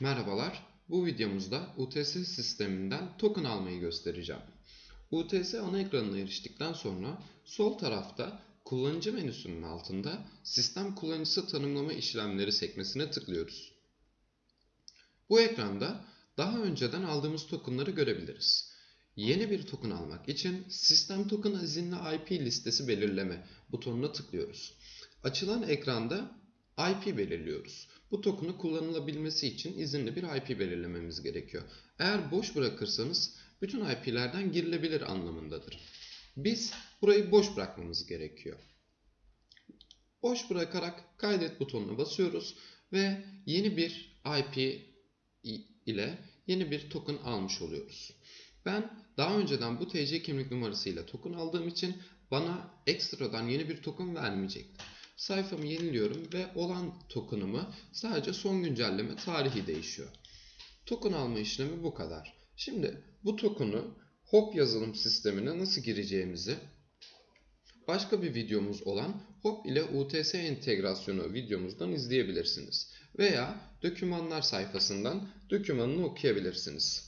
Merhabalar, bu videomuzda UTS sisteminden token almayı göstereceğim. UTS ana ekranına eriştikten sonra sol tarafta kullanıcı menüsünün altında sistem kullanıcısı tanımlama işlemleri sekmesine tıklıyoruz. Bu ekranda daha önceden aldığımız tokenları görebiliriz. Yeni bir token almak için sistem token izinli IP listesi belirleme butonuna tıklıyoruz. Açılan ekranda IP belirliyoruz. Bu token'ı kullanılabilmesi için izinli bir IP belirlememiz gerekiyor. Eğer boş bırakırsanız bütün IP'lerden girilebilir anlamındadır. Biz burayı boş bırakmamız gerekiyor. Boş bırakarak kaydet butonuna basıyoruz ve yeni bir IP ile yeni bir token almış oluyoruz. Ben daha önceden bu TC kimlik numarasıyla token aldığım için bana ekstradan yeni bir token vermeyecektir. Sayfamı yeniliyorum ve olan token'ımı sadece son güncelleme tarihi değişiyor. Token alma işlemi bu kadar. Şimdi bu token'u Hop yazılım sistemine nasıl gireceğimizi başka bir videomuz olan Hop ile UTS entegrasyonu videomuzdan izleyebilirsiniz. Veya dokümanlar sayfasından dokümanını okuyabilirsiniz.